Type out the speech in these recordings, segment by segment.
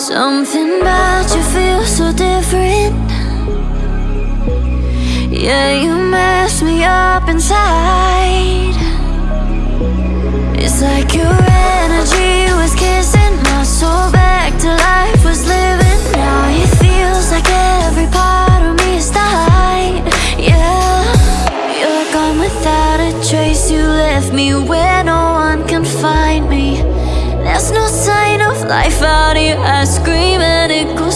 Something about you feels so different. Yeah, you mess me up inside. It's like your energy was kissing my soul back to life was living. Now it feels like every part of me is dying. Yeah, you're gone without a trace. You left me where no one can find me. There's no sign life out here I scream and it goes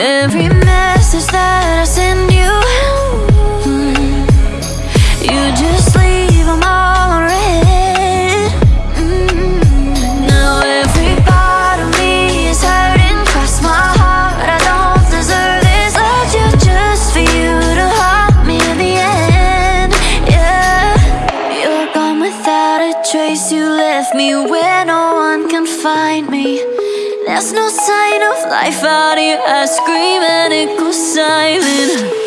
Every message that I send you You just leave them all unread Mm. Now every part of me is hurting. Cross my heart, I don't deserve this. Loved you just for you to haunt me in the end Yeah, you're gone without a trace. You left me where no one can find me There's no sign of life out here I scream and it goes silent